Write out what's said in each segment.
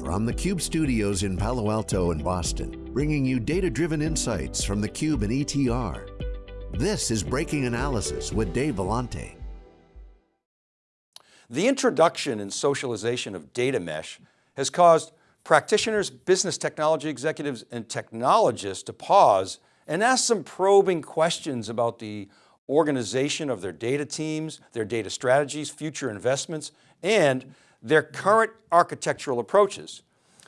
from the Cube studios in Palo Alto and Boston, bringing you data-driven insights from the Cube and ETR. This is Breaking Analysis with Dave Vellante. The introduction and socialization of data mesh has caused practitioners, business technology executives, and technologists to pause and ask some probing questions about the organization of their data teams, their data strategies, future investments, and their current architectural approaches.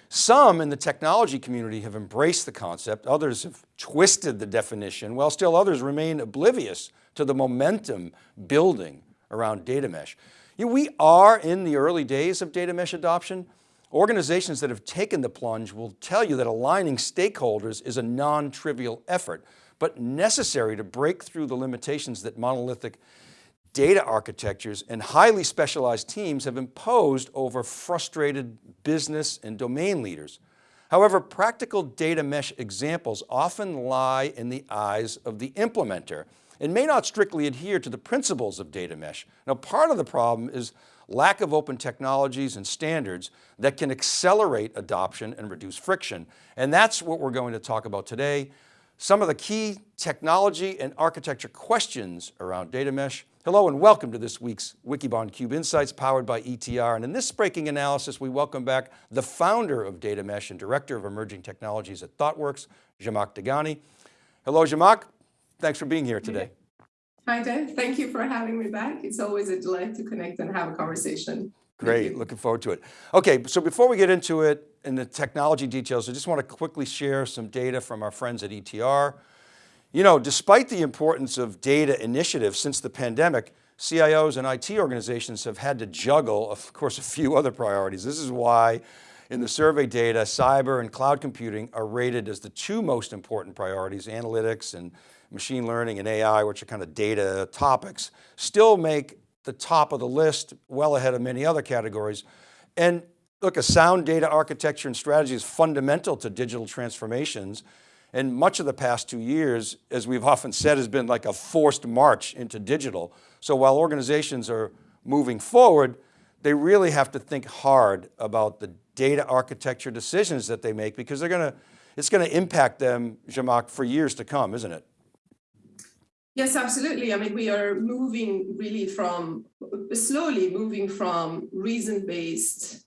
Some in the technology community have embraced the concept, others have twisted the definition, while still others remain oblivious to the momentum building around data mesh. You know, we are in the early days of data mesh adoption. Organizations that have taken the plunge will tell you that aligning stakeholders is a non-trivial effort, but necessary to break through the limitations that monolithic data architectures and highly specialized teams have imposed over frustrated business and domain leaders. However, practical data mesh examples often lie in the eyes of the implementer and may not strictly adhere to the principles of data mesh. Now, part of the problem is lack of open technologies and standards that can accelerate adoption and reduce friction. And that's what we're going to talk about today. Some of the key technology and architecture questions around data mesh. Hello and welcome to this week's Wikibon Cube Insights powered by ETR. And in this breaking analysis, we welcome back the founder of Data Mesh and Director of Emerging Technologies at ThoughtWorks, Zhamak Dehghani. Hello, Zhamak. Thanks for being here today. Hi, Dave. Thank you for having me back. It's always a delight to connect and have a conversation. Great, looking forward to it. Okay, so before we get into it and the technology details, I just want to quickly share some data from our friends at ETR. You know, despite the importance of data initiatives since the pandemic, CIOs and IT organizations have had to juggle, of course, a few other priorities. This is why in the survey data, cyber and cloud computing are rated as the two most important priorities, analytics and machine learning and AI, which are kind of data topics, still make the top of the list, well ahead of many other categories. And look, a sound data architecture and strategy is fundamental to digital transformations. And much of the past two years, as we've often said, has been like a forced march into digital. So while organizations are moving forward, they really have to think hard about the data architecture decisions that they make because they're going to, it's going to impact them, Zhamak, for years to come, isn't it? Yes, absolutely. I mean, we are moving really from, slowly moving from reason-based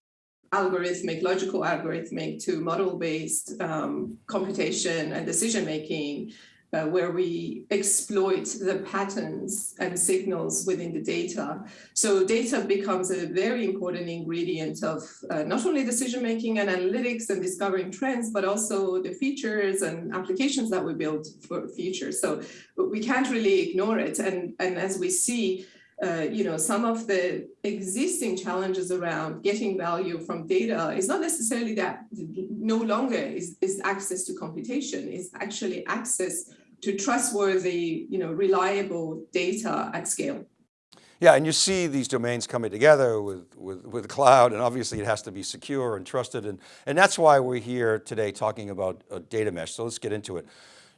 algorithmic, logical algorithmic to model-based um, computation and decision-making uh, where we exploit the patterns and signals within the data. So data becomes a very important ingredient of uh, not only decision-making and analytics and discovering trends, but also the features and applications that we build for future. So we can't really ignore it. And, and as we see, uh, you know, some of the existing challenges around getting value from data is not necessarily that no longer is, is access to computation, is actually access to trustworthy, you know, reliable data at scale. Yeah, and you see these domains coming together with, with, with cloud, and obviously it has to be secure and trusted, and, and that's why we're here today talking about a data mesh, so let's get into it.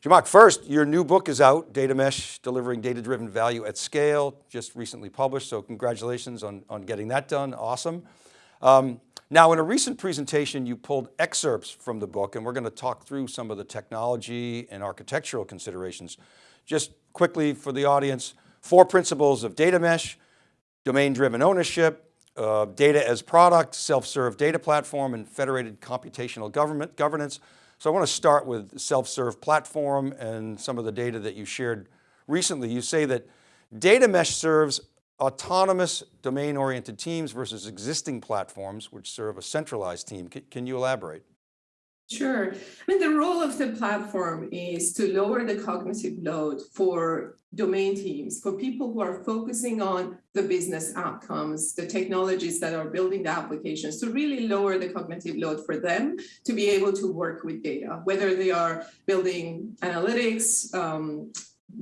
Zhamak, first, your new book is out, Data Mesh, Delivering Data-Driven Value at Scale, just recently published, so congratulations on, on getting that done, awesome. Um, now, in a recent presentation, you pulled excerpts from the book and we're going to talk through some of the technology and architectural considerations. Just quickly for the audience, four principles of data mesh, domain-driven ownership, uh, data as product, self-serve data platform, and federated computational government governance. So I want to start with self-serve platform and some of the data that you shared recently. You say that data mesh serves autonomous domain-oriented teams versus existing platforms which serve a centralized team. Can, can, you elaborate? Sure. I mean, the role of the platform is to lower the cognitive load for domain teams, for people who are focusing on the business outcomes, the technologies that are building the applications, to really lower the cognitive load for them to be able to work with data, whether they are building analytics, um,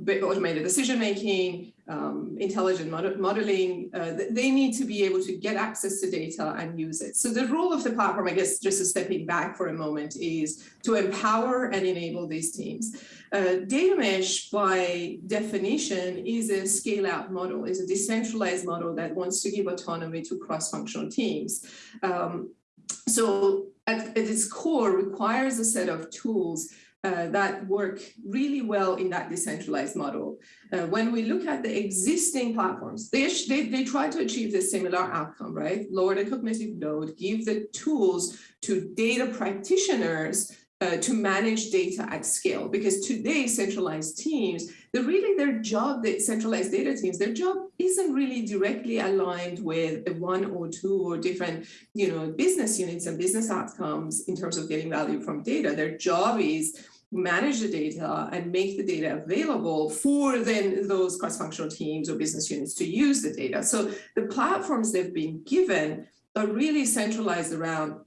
automated decision making, um, intelligent mod modeling, uh, they need to be able to get access to data and use it. So the role of the platform, I guess, just stepping back for a moment, is to empower and enable these teams. Uh, data mesh, by definition, is a scale-out model, is a decentralized model that wants to give autonomy to cross-functional teams. Um, so at, at its core requires a set of tools uh, that work really well in that decentralized model. Uh, when we look at the existing platforms, they, they, they try to achieve the similar outcome, right? Lower the cognitive load, give the tools to data practitioners uh, to manage data at scale. Because today, centralized teams, they're really their job, the centralized data teams, their job isn't really directly aligned with one or two or different, you know, business units and business outcomes in terms of getting value from data. Their job is manage the data and make the data available for then those cross-functional teams or business units to use the data. So the platforms they've been given are really centralized around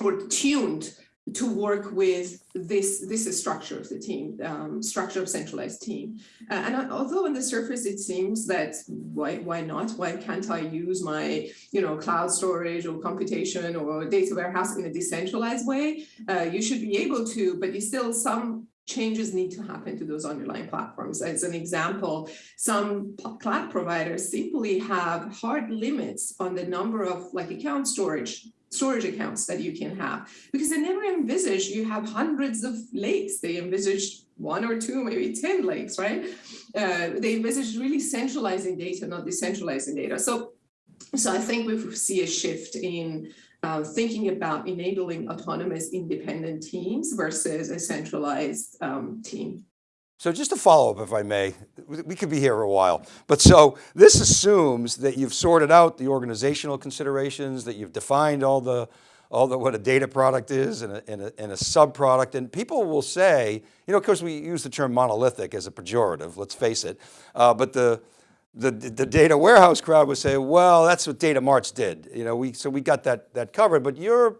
or tuned to work with this this structure of the team um, structure of centralized team. Uh, and although on the surface it seems that why why not? Why can't i use my you know cloud storage or computation or data warehouse in a decentralized way? Uh, you should be able to but you still some changes need to happen to those underlying platforms. As an example, some cloud providers simply have hard limits on the number of like account storage storage accounts that you can have. Because they never envisaged you have hundreds of lakes. They envisaged one or two maybe 10 lakes right? Uh, they envisaged really centralizing data not decentralizing data. So so i think we see a shift in uh, thinking about enabling autonomous independent teams versus a centralized um, team so just a follow up, if I may, we could be here a while, but so this assumes that you've sorted out the organizational considerations, that you've defined all the, all the, what a data product is and a, and a, and a sub product. And people will say, you know, of course we use the term monolithic as a pejorative, let's face it. Uh, but the, the, the data warehouse crowd would say, well, that's what data marts did. You know, we, so we got that, that covered, but you're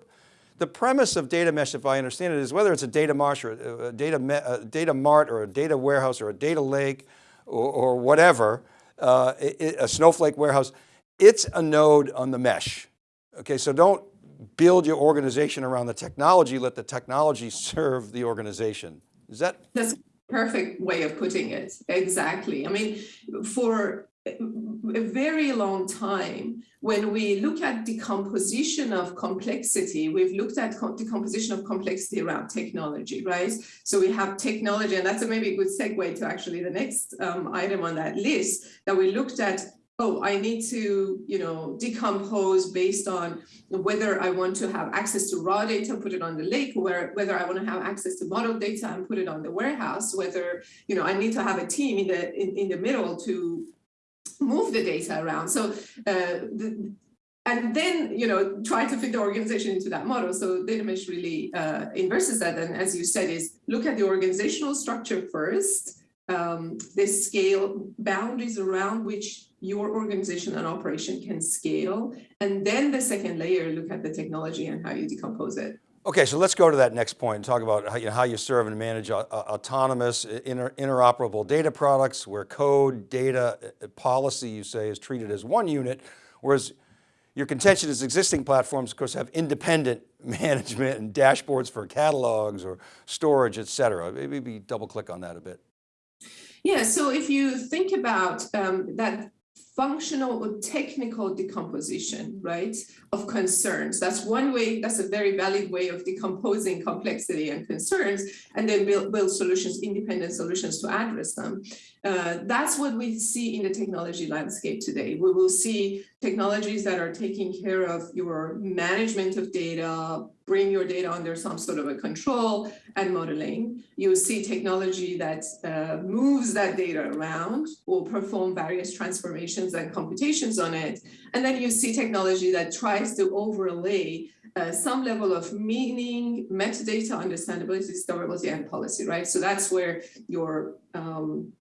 the premise of data mesh, if I understand it, is whether it's a data marsh or a data, a data mart or a data warehouse or a data lake or, or whatever, uh, it, a snowflake warehouse, it's a node on the mesh. Okay, so don't build your organization around the technology, let the technology serve the organization. Is that? That's perfect way of putting it. Exactly. I mean, for a very long time, when we look at decomposition of complexity, we've looked at decomposition of complexity around technology, right? So we have technology, and that's a maybe a good segue to actually the next um, item on that list that we looked at oh, I need to, you know, decompose based on whether I want to have access to raw data, and put it on the lake, where whether I want to have access to model data and put it on the warehouse, whether, you know, I need to have a team in the in, in the middle to move the data around. So uh, the, and then you know try to fit the organization into that model. So data mesh really uh, inverses that. And as you said, is look at the organizational structure first, um, the scale boundaries around which your organization and operation can scale, and then the second layer, look at the technology and how you decompose it. Okay, so let's go to that next point and talk about how you, how you serve and manage uh, uh, autonomous, inter, interoperable data products where code, data, uh, policy, you say, is treated as one unit, whereas your contention is existing platforms, of course, have independent management and dashboards for catalogs or storage, et cetera. Maybe double click on that a bit. Yeah, so if you think about um, that functional or technical decomposition, right, of concerns. That's one way, that's a very valid way of decomposing complexity and concerns, and then build, build solutions, independent solutions to address them. Uh, that's what we see in the technology landscape today. We will see technologies that are taking care of your management of data, bring your data under some sort of a control and modeling. You see technology that uh, moves that data around or perform various transformations and computations on it. And then you see technology that tries to overlay uh, some level of meaning, metadata, understandability, discoverability, and policy, right? So that's where your um,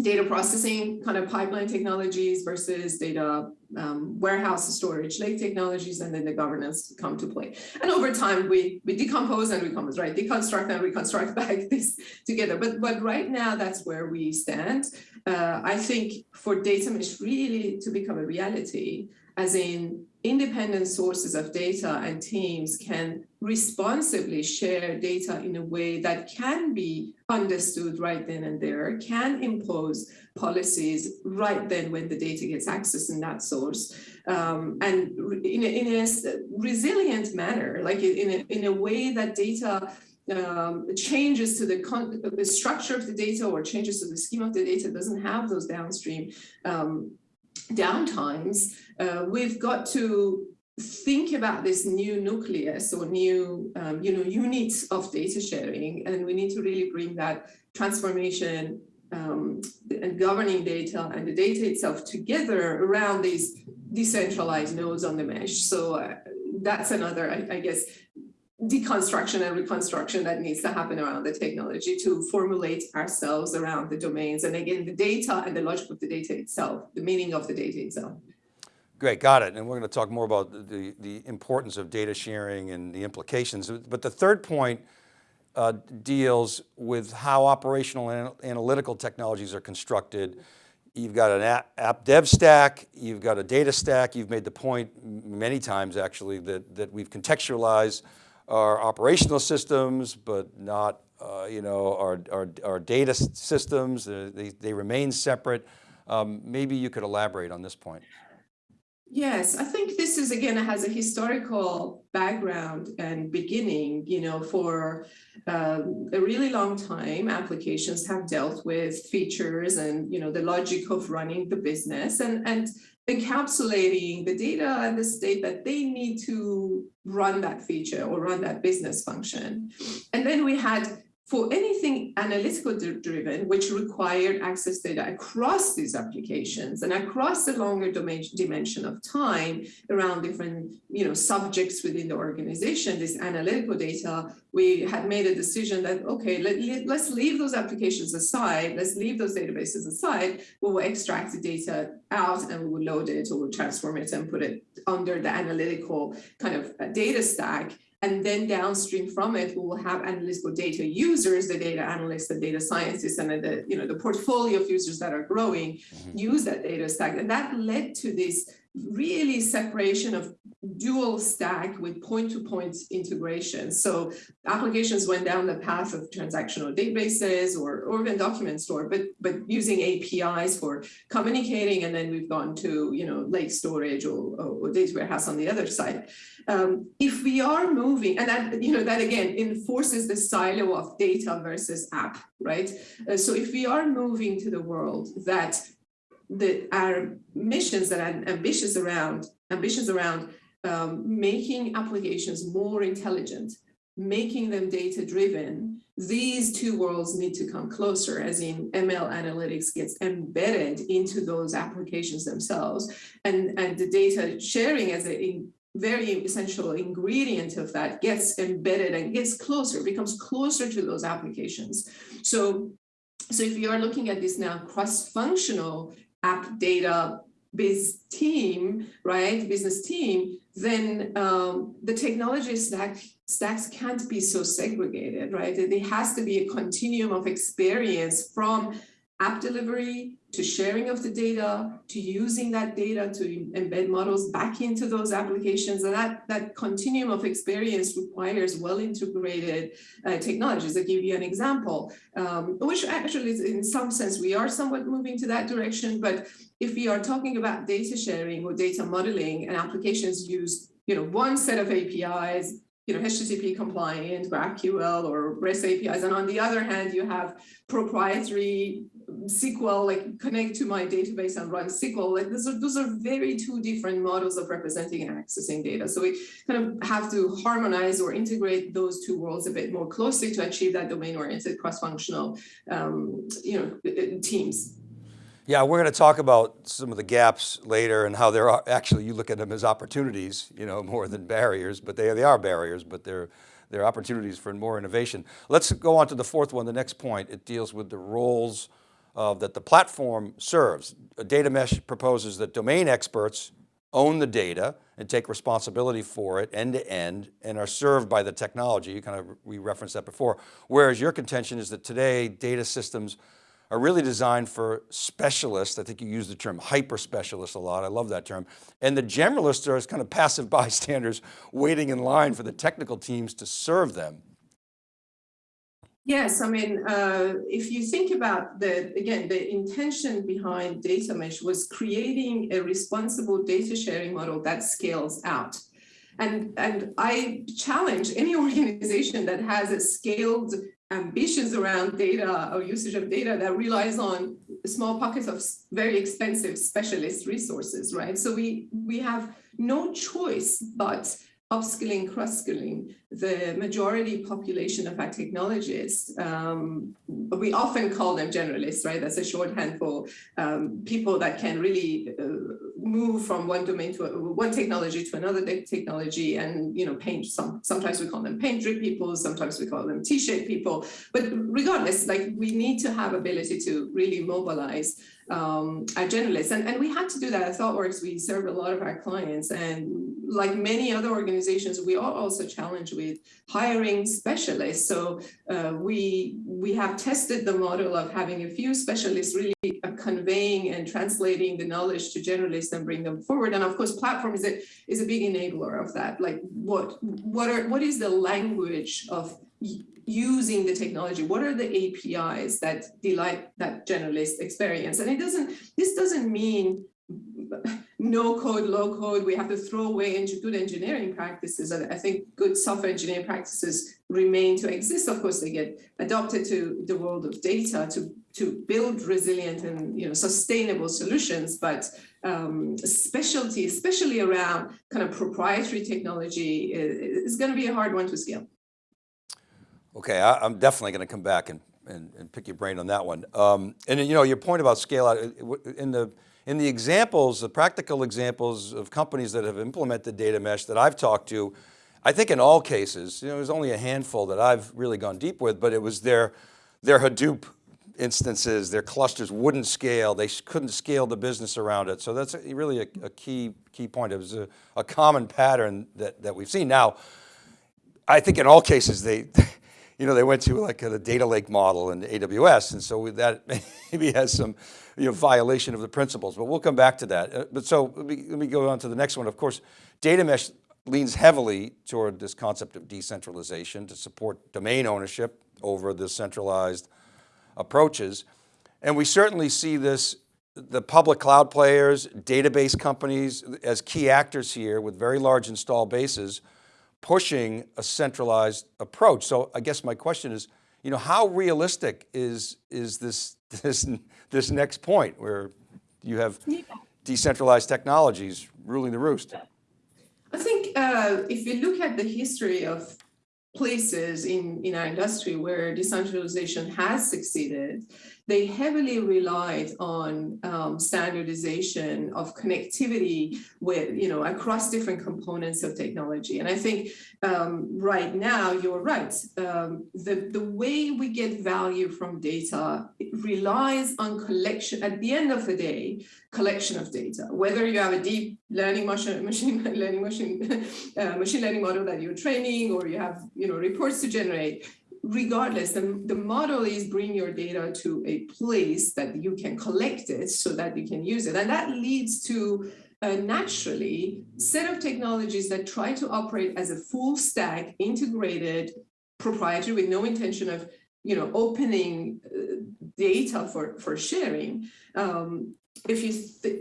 data processing kind of pipeline technologies versus data um, warehouse storage lake technologies and then the governance come to play. And over time we we decompose and recompose right deconstruct and reconstruct back this together. But but right now that's where we stand. Uh, i think for data mesh really to become a reality as in independent sources of data and teams can responsibly share data in a way that can be understood right then and there, can impose policies right then when the data gets accessed in that source, um, and in a, in a resilient manner, like in a, in a way that data um, changes to the, the, structure of the data or changes to the scheme of the data doesn't have those downstream um, downtimes, uh, we've got to think about this new nucleus or new um, you know units of data sharing and we need to really bring that transformation um, and governing data and the data itself together around these decentralized nodes on the mesh. So uh, that's another I, I guess deconstruction and reconstruction that needs to happen around the technology to formulate ourselves around the domains and again the data and the logic of the data itself the meaning of the data itself Great, got it. And we're going to talk more about the, the importance of data sharing and the implications. But the third point uh, deals with how operational and analytical technologies are constructed. You've got an app, app, dev stack, you've got a data stack. You've made the point many times actually that, that we've contextualized our operational systems, but not uh, you know, our, our, our data systems, they, they remain separate. Um, maybe you could elaborate on this point. Yes, I think this is again has a historical background and beginning. You know, for um, a really long time, applications have dealt with features and you know the logic of running the business and and encapsulating the data and the state that they need to run that feature or run that business function. And then we had for anything analytical driven, which required access data across these applications and across the longer dimension of time around different you know, subjects within the organization, this analytical data, we had made a decision that, okay, let, us leave those applications aside, let's leave those databases aside, we will extract the data out and we will load it or we'll transform it and put it under the analytical kind of uh, data stack and then downstream from it, we will have analytical data users, the data analysts, the data scientists, and the, you know, the portfolio of users that are growing mm -hmm. use that data stack. And that led to this really separation of dual stack with point-to-point -point integration. So applications went down the path of transactional databases or, or even document store, but, but using APIs for communicating. And then we've gone to, you know, lake storage or, or data warehouse on the other side. Um, if we are moving, and that, you know, that again enforces the silo of data versus app, right? Uh, so if we are moving to the world that the, our missions that are ambitious around, ambitions around um, making applications more intelligent, making them data driven, these two worlds need to come closer as in ML analytics gets embedded into those applications themselves and, and the data sharing as a very essential ingredient of that gets embedded and gets closer, becomes closer to those applications. So, so if you are looking at this now cross-functional app data biz team, right, business team, then um, the technology stack, stacks can't be so segregated, right? There has to be a continuum of experience from app delivery to sharing of the data, to using that data to embed models back into those applications. And that, that continuum of experience requires well-integrated uh, technologies. I'll give you an example, um, which actually is in some sense, we are somewhat moving to that direction. But if we are talking about data sharing or data modeling and applications use you know, one set of APIs, you know, HTTP compliant, GraphQL or REST APIs. And on the other hand, you have proprietary SQL, like connect to my database and run SQL. Like those are, those are very two different models of representing and accessing data. So we kind of have to harmonize or integrate those two worlds a bit more closely to achieve that domain-oriented cross-functional, um, you know, teams. Yeah, we're going to talk about some of the gaps later and how there are, actually you look at them as opportunities, you know, more than barriers, but they, they are barriers, but they're, they're opportunities for more innovation. Let's go on to the fourth one, the next point. It deals with the roles uh, that the platform serves. A data mesh proposes that domain experts own the data and take responsibility for it end to end and are served by the technology. You kind of, we referenced that before. Whereas your contention is that today data systems are really designed for specialists. I think you use the term hyper specialists a lot. I love that term. And the generalists are as kind of passive bystanders waiting in line for the technical teams to serve them. Yes, I mean, uh, if you think about the, again, the intention behind data mesh was creating a responsible data sharing model that scales out. And, and I challenge any organization that has a scaled ambitions around data or usage of data that relies on small pockets of very expensive specialist resources, right? So we, we have no choice but upskilling, cross-skilling the majority population of our technologists. Um, we often call them generalists, right? That's a shorthand for um, people that can really uh, move from one domain to a, one technology to another technology and, you know, paint some, sometimes we call them paint drip people, sometimes we call them T-shaped people, but regardless, like we need to have ability to really mobilize um, our generalists. And, and we had to do that at ThoughtWorks. We serve a lot of our clients and like many other organizations, we are also challenged with hiring specialists. So uh, we, we have tested the model of having a few specialists really uh, conveying and translating the knowledge to generalists and bring them forward. And of course, platform is a, is a big enabler of that. Like what, what, are, what is the language of using the technology? What are the APIs that delight that generalist experience? And it doesn't, this doesn't mean no code, low code, we have to throw away good engineering practices. And I think good software engineering practices remain to exist. Of course, they get adopted to the world of data to, to build resilient and you know sustainable solutions, but um, specialty, especially around kind of proprietary technology, is, is going to be a hard one to scale. Okay, I, am definitely going to come back and, and, and, pick your brain on that one. Um, and you know, your point about scale out, in the, in the examples, the practical examples of companies that have implemented data mesh that I've talked to, I think in all cases, you know, there's only a handful that I've really gone deep with, but it was their, their Hadoop instances, their clusters wouldn't scale. They couldn't scale the business around it. So that's really a, a key, key point. It was a, a common pattern that, that we've seen. Now, I think in all cases, they, you know, they went to like a, data lake model in AWS. And so that maybe has some you know, violation of the principles, but we'll come back to that. Uh, but so let me, let me go on to the next one. Of course, data mesh leans heavily toward this concept of decentralization to support domain ownership over the centralized approaches. And we certainly see this, the public cloud players, database companies as key actors here with very large install bases pushing a centralized approach. So I guess my question is, you know, how realistic is, is this, this, this next point where you have decentralized technologies ruling the roost? I think uh, if you look at the history of places in, in our industry where decentralization has succeeded, they heavily relied on um, standardization of connectivity with, you know, across different components of technology. And I think um, right now, you're right. Um, the, the way we get value from data relies on collection, at the end of the day, collection of data, whether you have a deep learning machine, machine learning machine, uh, machine learning model that you're training, or you have, you know, reports to generate, regardless, the, the model is bring your data to a place that you can collect it so that you can use it. And that leads to a naturally set of technologies that try to operate as a full stack integrated proprietary with no intention of you know opening uh, data for for sharing um, if you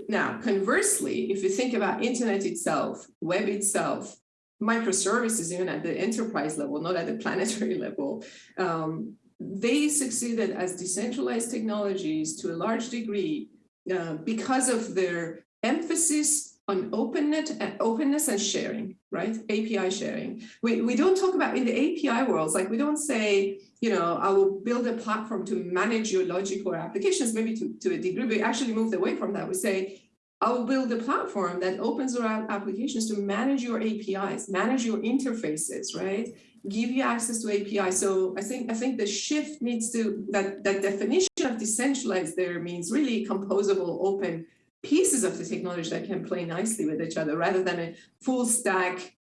now conversely if you think about internet itself web itself microservices, even at the enterprise level, not at the planetary level, um, they succeeded as decentralized technologies to a large degree uh, because of their emphasis on openness and openness and sharing, right? API sharing. We, we don't talk about in the API worlds, like we don't say, you know, I will build a platform to manage your logic or applications, maybe to, to a degree, we actually moved away from that. We say, I'll build a platform that opens around applications to manage your APIs, manage your interfaces, right? Give you access to API. So I think I think the shift needs to that that definition of decentralized there means really composable, open pieces of the technology that can play nicely with each other, rather than a full stack.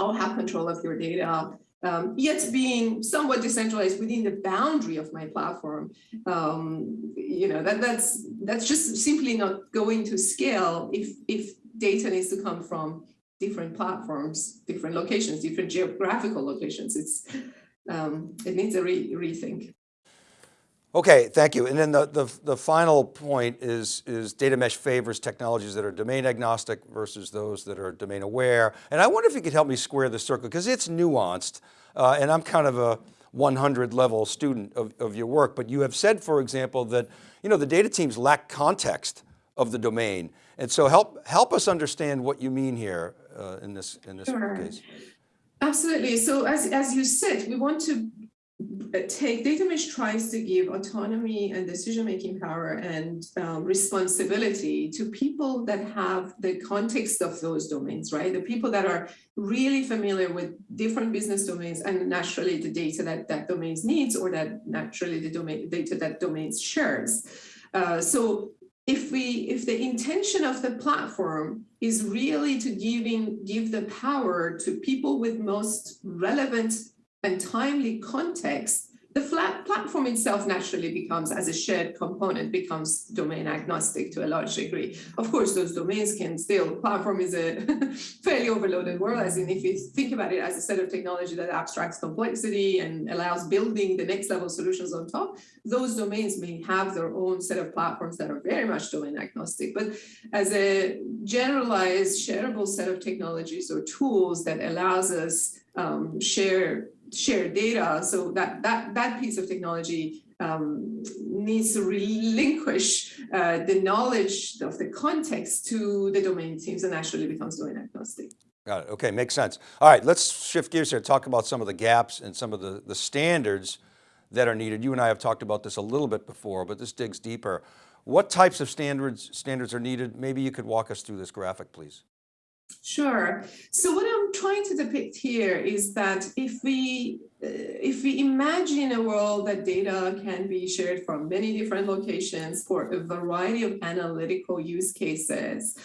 I'll have control of your data um, yet being somewhat decentralized within the boundary of my platform. Um, you know, that, that's, that's just simply not going to scale if, if data needs to come from different platforms, different locations, different geographical locations. It's, um, it needs a re rethink. Okay, thank you. And then the, the, the, final point is, is data mesh favors technologies that are domain agnostic versus those that are domain aware. And I wonder if you could help me square the circle because it's nuanced uh, and I'm kind of a 100 level student of, of your work, but you have said, for example, that you know, the data teams lack context of the domain. And so help, help us understand what you mean here uh, in this, in this sure. case. Absolutely. So as, as you said, we want to take data mesh tries to give autonomy and decision-making power and um, responsibility to people that have the context of those domains, right? The people that are really familiar with different business domains and naturally the data that that domains needs or that naturally the domain data that domains shares. Uh, so if we if the intention of the platform is really to giving give the power to people with most relevant and timely context, the flat platform itself naturally becomes, as a shared component, becomes domain agnostic to a large degree. Of course, those domains can still, platform is a fairly overloaded world, as in if you think about it as a set of technology that abstracts complexity and allows building the next level solutions on top, those domains may have their own set of platforms that are very much domain agnostic. But as a generalized shareable set of technologies or tools that allows us um, share share data. So that that that piece of technology um, needs to relinquish uh, the knowledge of the context to the domain teams and actually becomes domain agnostic. Got it. Okay, makes sense. All right, let's shift gears here. Talk about some of the gaps and some of the the standards that are needed. You and I have talked about this a little bit before, but this digs deeper. What types of standards standards are needed? Maybe you could walk us through this graphic, please. Sure. So what I'm trying to depict here is that if we uh, if we imagine a world that data can be shared from many different locations for a variety of analytical use cases,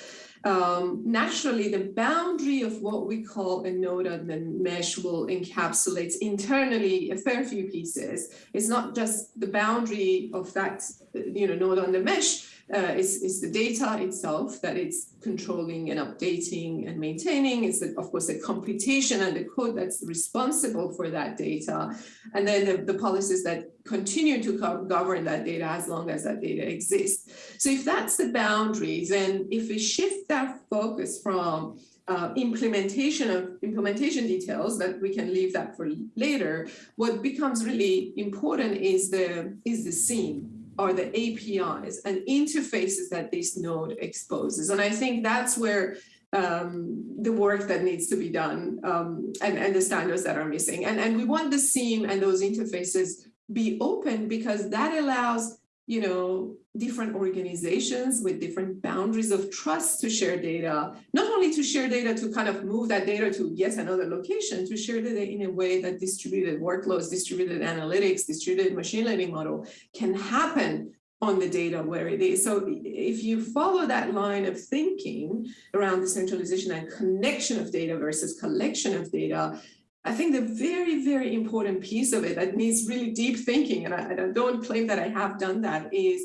um, naturally the boundary of what we call a node on the mesh will encapsulate internally a fair few pieces. It's not just the boundary of that you know node on the mesh, uh, is, is the data itself that it's controlling and updating and maintaining. It's, the, of course, the computation and the code that's responsible for that data. And then the, the policies that continue to govern that data as long as that data exists. So if that's the boundaries, then if we shift that focus from uh, implementation of implementation details that we can leave that for later, what becomes really important is the is the scene are the APIs and interfaces that this node exposes. And I think that's where um, the work that needs to be done um, and, and the standards that are missing. And, and we want the seam and those interfaces be open because that allows you know, different organizations with different boundaries of trust to share data, not only to share data to kind of move that data to yet another location, to share data in a way that distributed workloads, distributed analytics, distributed machine learning model can happen on the data where it is. So if you follow that line of thinking around decentralization and connection of data versus collection of data, I think the very, very important piece of it that needs really deep thinking, and I, I don't claim that I have done that, is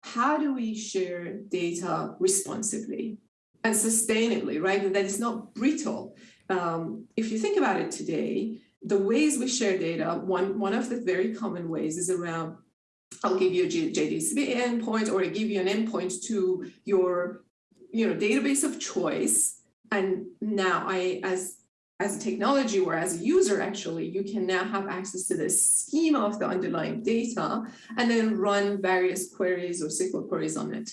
how do we share data responsibly and sustainably, right? And that is not brittle. Um, if you think about it today, the ways we share data, one, one of the very common ways is around, I'll give you a JDBC endpoint or I give you an endpoint to your you know, database of choice. And now I, as as a technology or as a user, actually, you can now have access to the schema of the underlying data and then run various queries or SQL queries on it.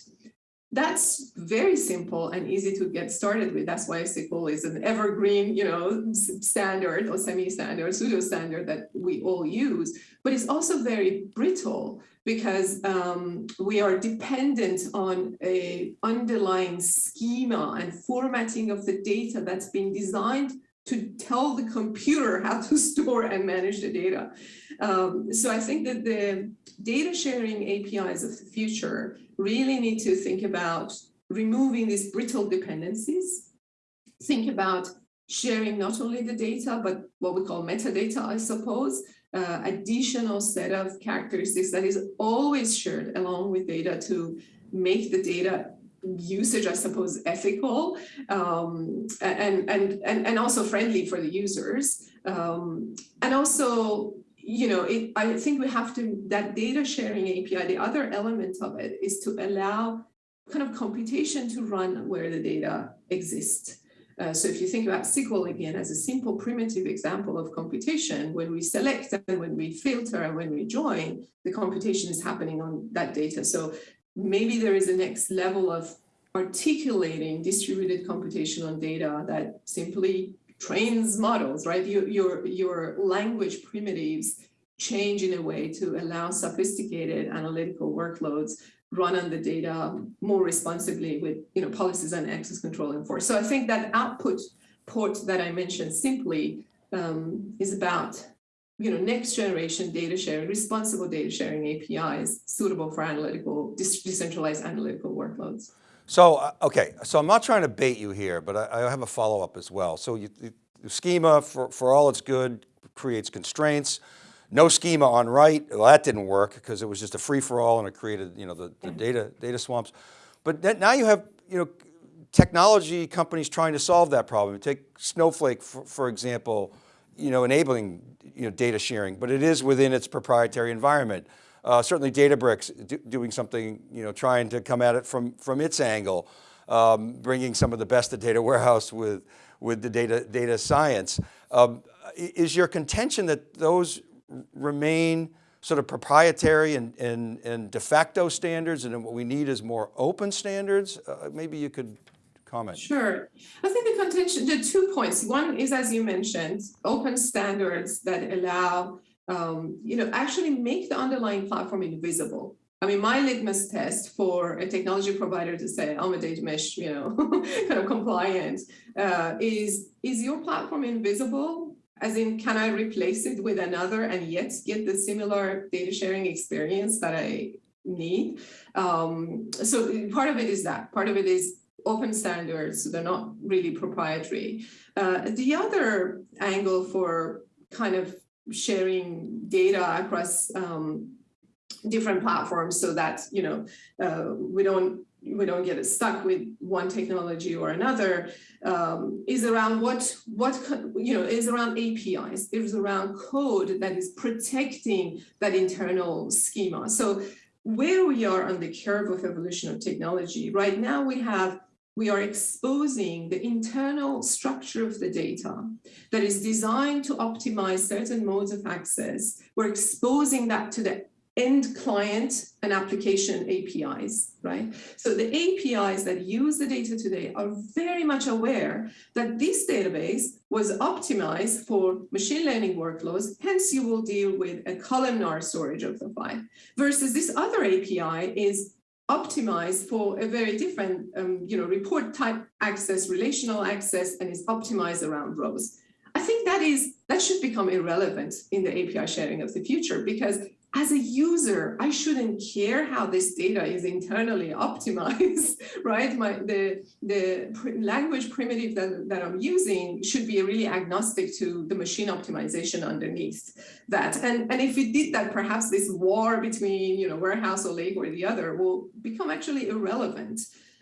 That's very simple and easy to get started with. That's why SQL is an evergreen, you know, standard or semi-standard, pseudo-standard that we all use. But it's also very brittle because um, we are dependent on a underlying schema and formatting of the data that's been designed to tell the computer how to store and manage the data. Um, so I think that the data sharing APIs of the future. Really need to think about removing these brittle dependencies, think about sharing not only the data, but what we call metadata, I suppose, uh, additional set of characteristics that is always shared along with data to make the data usage, I suppose, ethical um, and, and, and, and also friendly for the users. Um, and also, you know, it, I think we have to, that data sharing API, the other element of it is to allow kind of computation to run where the data exists. Uh, so if you think about SQL again as a simple primitive example of computation, when we select and when we filter and when we join, the computation is happening on that data. So maybe there is a next level of articulating distributed computation on data that simply trains models, right? Your, your, your language primitives change in a way to allow sophisticated analytical workloads run on the data more responsibly with you know policies and access control enforced. So I think that output port that I mentioned simply um, is about you know next generation data sharing, responsible data sharing APIs suitable for analytical decentralized analytical workloads. So uh, okay, so I'm not trying to bait you here, but I, I have a follow up as well. So you, the schema for for all it's good creates constraints no schema on write. Well, that didn't work because it was just a free for all and it created, you know, the, the data, data swamps. But now you have, you know, technology companies trying to solve that problem. Take Snowflake, for, for example, you know, enabling, you know, data sharing, but it is within its proprietary environment. Uh, certainly Databricks do, doing something, you know, trying to come at it from, from its angle, um, bringing some of the best of data warehouse with, with the data, data science. Um, is your contention that those remain sort of proprietary and, and, and de facto standards and what we need is more open standards? Uh, maybe you could comment. Sure. I think the contention, the two points. One is, as you mentioned, open standards that allow, um, you know, actually make the underlying platform invisible. I mean, my litmus test for a technology provider to say, I'm a data mesh, you know, kind of compliant, uh, is, is your platform invisible? as in can I replace it with another and yet get the similar data sharing experience that I need? Um, so part of it is that, part of it is open standards, so they're not really proprietary. Uh, the other angle for kind of sharing data across um, different platforms so that, you know, uh, we don't we don't get stuck with one technology or another um, is around what what you know is around APIs is around code that is protecting that internal schema so where we are on the curve of evolution of technology right now we have we are exposing the internal structure of the data that is designed to optimize certain modes of access. We're exposing that to the end client and application APIs, right? So the APIs that use the data today are very much aware that this database was optimized for machine learning workloads, hence you will deal with a columnar storage of the file, versus this other API is optimized for a very different, um, you know, report type access, relational access, and is optimized around rows. I think that is that should become irrelevant in the API sharing of the future because as a user, I shouldn't care how this data is internally optimized, right? My, the, the language primitive that, that I'm using should be really agnostic to the machine optimization underneath that. And, and if we did that, perhaps this war between, you know, warehouse or lake or the other will become actually irrelevant.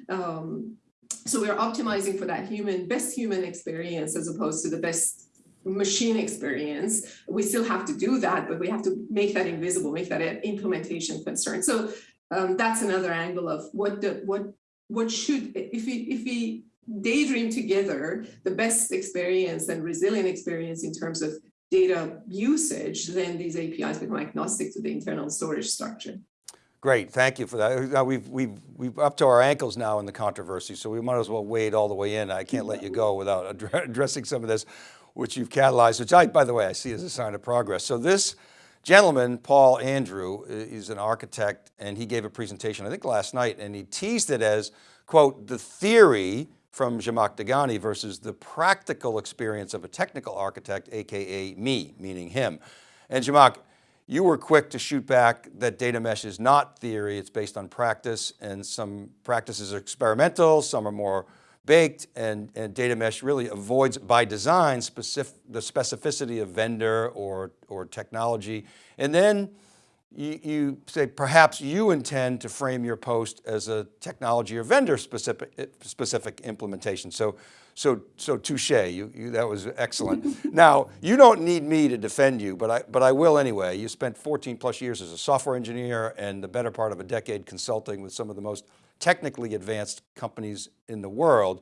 Um, so we're optimizing for that human, best human experience as opposed to the best machine experience. We still have to do that, but we have to make that invisible, make that an implementation concern. So um, that's another angle of what the what what should if we if we daydream together the best experience and resilient experience in terms of data usage, then these APIs become agnostic to the internal storage structure. Great, thank you for that. We've, we've, we've up to our ankles now in the controversy, so we might as well wade all the way in. I can't let you go without addressing some of this which you've catalyzed, which I, by the way, I see as a sign of progress. So this gentleman, Paul Andrew, is an architect and he gave a presentation, I think last night, and he teased it as, quote, the theory from Zhamak Dehghani versus the practical experience of a technical architect, AKA me, meaning him. And Zhamak, you were quick to shoot back that data mesh is not theory, it's based on practice and some practices are experimental, some are more baked and, and data mesh really avoids by design specific, the specificity of vendor or, or technology. And then you, you, say perhaps you intend to frame your post as a technology or vendor specific, specific implementation. So, so, so touche, you, you, that was excellent. now, you don't need me to defend you, but I, but I will anyway. You spent 14 plus years as a software engineer and the better part of a decade consulting with some of the most technically advanced companies in the world.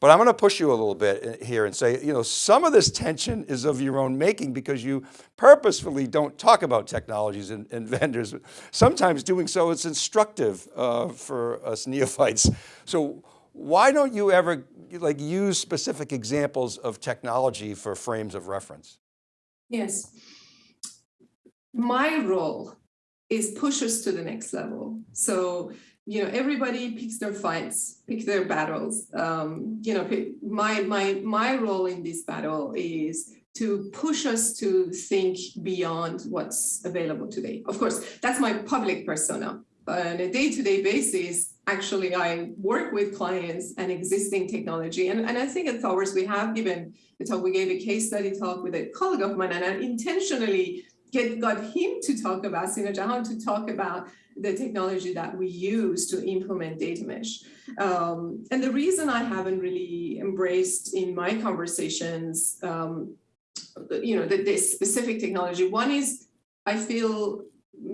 But I'm going to push you a little bit here and say, you know, some of this tension is of your own making because you purposefully don't talk about technologies and, and vendors. Sometimes doing so is instructive uh, for us neophytes. So why don't you ever like use specific examples of technology for frames of reference? Yes. My role is push us to the next level. So you know, everybody picks their fights, pick their battles. Um, you know, my my my role in this battle is to push us to think beyond what's available today. Of course, that's my public persona. But on a day-to-day -day basis, actually, I work with clients and existing technology. And, and I think at Thoughtworks, we have given the talk, we gave a case study talk with a colleague of mine, and I intentionally get got him to talk about, Sina Jahan to talk about the technology that we use to implement data mesh. Um, and the reason I haven't really embraced in my conversations, um, you know, the, the specific technology, one is I feel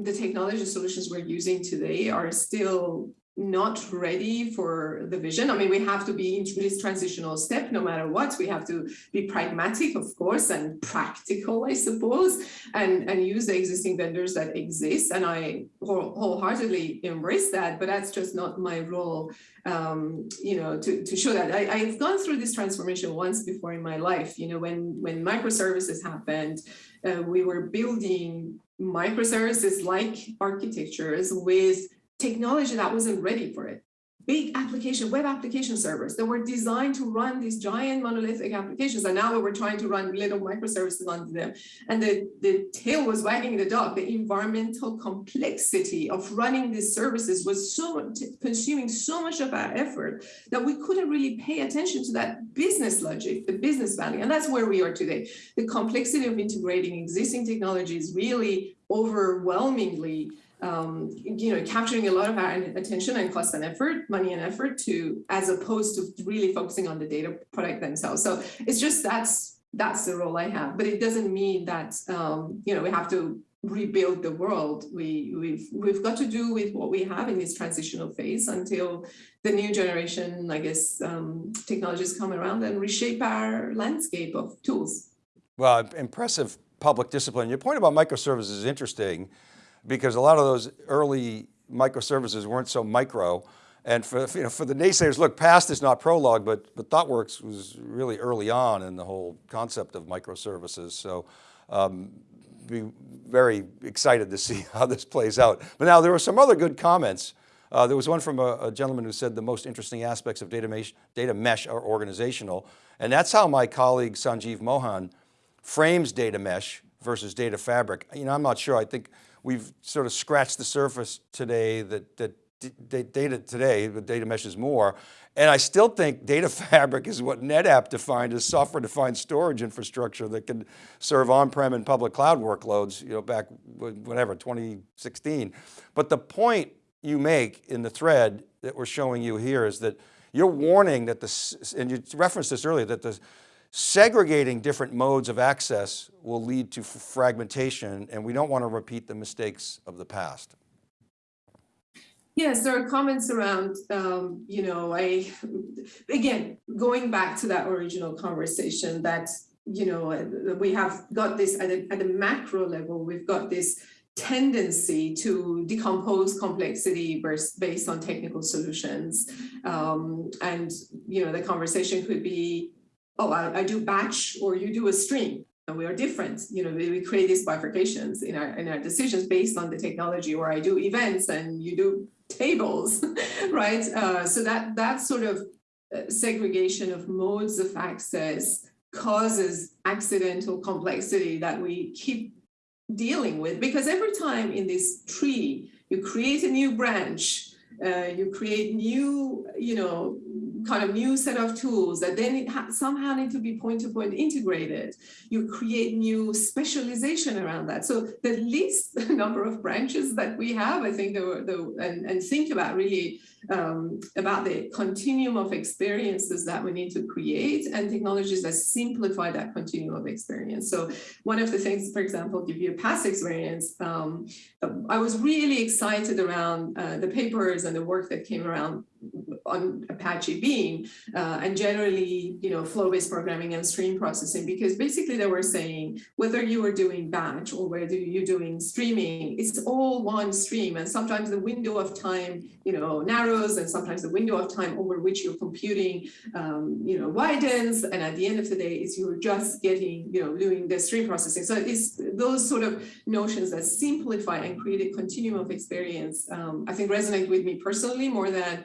the technology solutions we're using today are still not ready for the vision. I mean, we have to be into this transitional step no matter what. We have to be pragmatic, of course, and practical, I suppose, and, and use the existing vendors that exist. And I wholeheartedly embrace that, but that's just not my role, um, you know, to, to show that. I, I've gone through this transformation once before in my life, you know, when, when microservices happened, uh, we were building microservices like architectures with technology that wasn't ready for it. Big application, web application servers that were designed to run these giant monolithic applications. And now we're trying to run little microservices onto them. And the, the tail was wagging the dog. The environmental complexity of running these services was so consuming so much of our effort that we couldn't really pay attention to that business logic, the business value. And that's where we are today. The complexity of integrating existing technologies really overwhelmingly um, you know, capturing a lot of our attention and cost and effort, money and effort to, as opposed to really focusing on the data product themselves. So it's just that's that's the role I have, but it doesn't mean that um, you know we have to rebuild the world. We we've we've got to do with what we have in this transitional phase until the new generation, I guess, um, technologies come around and reshape our landscape of tools. Well, impressive public discipline. Your point about microservices is interesting because a lot of those early microservices weren't so micro. And for, you know, for the naysayers, look, past is not prologue, but, but ThoughtWorks was really early on in the whole concept of microservices. So um, be very excited to see how this plays out. But now there were some other good comments. Uh, there was one from a, a, gentleman who said the most interesting aspects of data mesh, data mesh are organizational. And that's how my colleague Sanjeev Mohan frames data mesh versus data fabric. You know, I'm not sure, I think we've sort of scratched the surface today that, that data today, the data mesh is more. And I still think data fabric is what NetApp defined as software defined storage infrastructure that can serve on-prem and public cloud workloads, you know, back whatever, 2016. But the point you make in the thread that we're showing you here is that you're warning that the, and you referenced this earlier, that the Segregating different modes of access will lead to fragmentation and we don't want to repeat the mistakes of the past. Yes, there are comments around, um, you know, I, again, going back to that original conversation that, you know, we have got this at a, at a macro level, we've got this tendency to decompose complexity based on technical solutions. Um, and, you know, the conversation could be, oh, I, I do batch or you do a stream and we are different. You know, we, create these bifurcations in our, in our decisions based on the technology or I do events and you do tables, right? Uh, so that, that sort of uh, segregation of modes of access causes accidental complexity that we keep dealing with because every time in this tree you create a new branch uh, you create new you know kind of new set of tools that then somehow need to be point-to-point -point integrated. You create new specialization around that. So the least number of branches that we have, I think, the, the, and, and think about really um, about the continuum of experiences that we need to create and technologies that simplify that continuum of experience. So one of the things, for example, give you a past experience, um, I was really excited around uh, the papers and the work that came around on Apache Beam uh, and generally, you know, flow-based programming and stream processing, because basically they were saying whether you are doing batch or whether you're doing streaming, it's all one stream. And sometimes the window of time, you know, narrows and sometimes the window of time over which you're computing, um, you know, widens. And at the end of the day, is you're just getting, you know, doing the stream processing. So it's those sort of notions that simplify and create a continuum of experience, um, I think resonate with me personally more than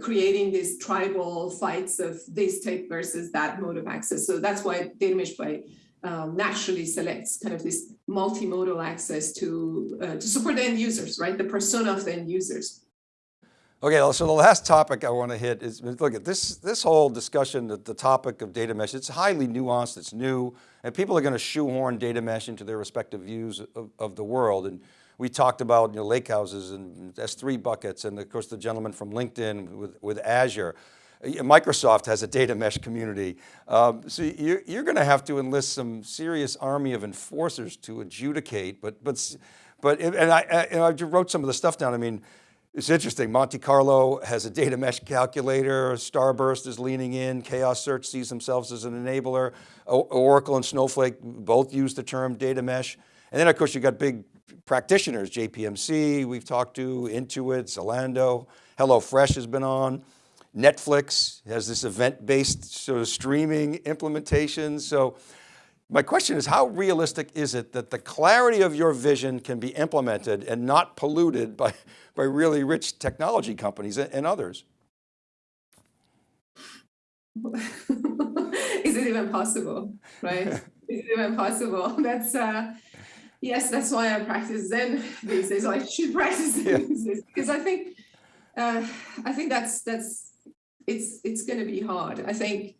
creating these tribal fights of this type versus that mode of access. So that's why data mesh by um, naturally selects kind of this multimodal access to uh, to support the end users, right? The persona of the end users. Okay, so the last topic I want to hit is, look at this, this whole discussion, the, the topic of data mesh, it's highly nuanced, it's new, and people are going to shoehorn data mesh into their respective views of, of the world. And we talked about you know, lake houses and S3 buckets and of course the gentleman from LinkedIn with, with Azure. Microsoft has a data mesh community. Um, so you're, you're going to have to enlist some serious army of enforcers to adjudicate, but, but, but and I, and I wrote some of the stuff down. I mean, it's interesting, Monte Carlo has a data mesh calculator, Starburst is leaning in, Chaos Search sees themselves as an enabler, Oracle and Snowflake both use the term data mesh. And then of course you've got big practitioners, JPMC, we've talked to, Intuit, Zalando, HelloFresh has been on, Netflix has this event-based sort of streaming implementation. So my question is how realistic is it that the clarity of your vision can be implemented and not polluted by, by really rich technology companies and others? is it even possible, right? is it even possible? That's, uh, Yes, that's why I practice Zen these days. I should practice Zen yeah. because I think uh, I think that's that's it's it's going to be hard. I think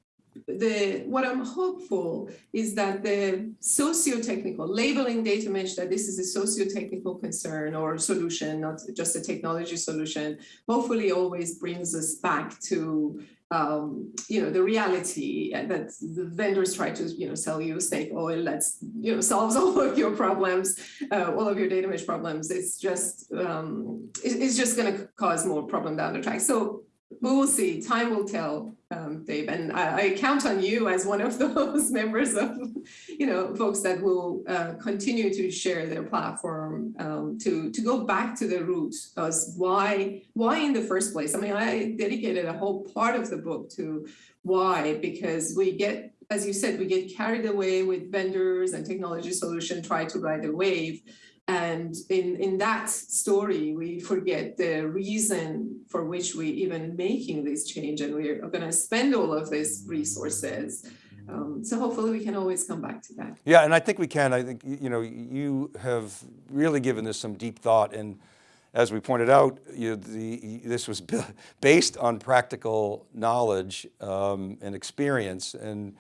the what I'm hopeful is that the socio-technical labeling data mesh that this is a socio-technical concern or solution, not just a technology solution, hopefully always brings us back to um, you know, the reality that the vendors try to, you know, sell you snake oil that's, you know, solves all of your problems, uh, all of your data mesh problems. It's just, um, it, it's just going to cause more problem down the track. So we will see. Time will tell, um, Dave. And I, I, count on you as one of those members of, you know, folks that will uh, continue to share their platform um, to to go back to the roots of why why in the first place. I mean, I dedicated a whole part of the book to why because we get as you said, we get carried away with vendors and technology solution, try to ride the wave. And in, in that story, we forget the reason for which we even making this change and we're going to spend all of these resources. Um, so hopefully we can always come back to that. Yeah, and I think we can. I think, you know, you have really given this some deep thought and as we pointed out, you, the, this was based on practical knowledge um, and experience. And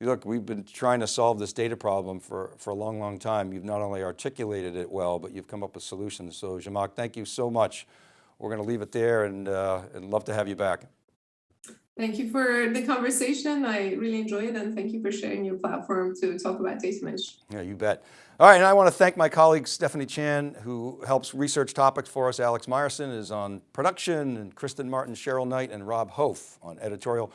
Look, we've been trying to solve this data problem for, for a long, long time. You've not only articulated it well, but you've come up with solutions. So Zhamak, thank you so much. We're going to leave it there and, uh, and love to have you back. Thank you for the conversation. I really enjoyed it and thank you for sharing your platform to talk about data mesh. Yeah, you bet. All right, and I want to thank my colleague Stephanie Chan who helps research topics for us. Alex Myerson is on production and Kristen Martin, Cheryl Knight and Rob Hof on editorial.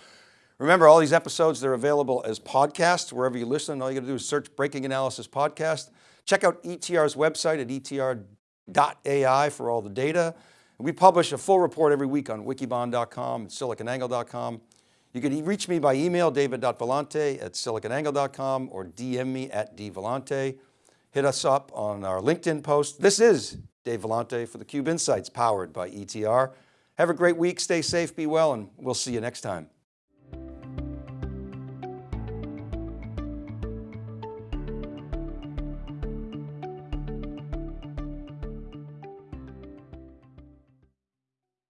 Remember all these episodes, they're available as podcasts wherever you listen. All you got to do is search Breaking Analysis Podcast. Check out ETR's website at etr.ai for all the data. We publish a full report every week on wikibon.com and siliconangle.com. You can reach me by email, david.vellante at siliconangle.com or DM me at dvellante. Hit us up on our LinkedIn post. This is Dave Vellante for theCUBE Insights powered by ETR. Have a great week, stay safe, be well, and we'll see you next time.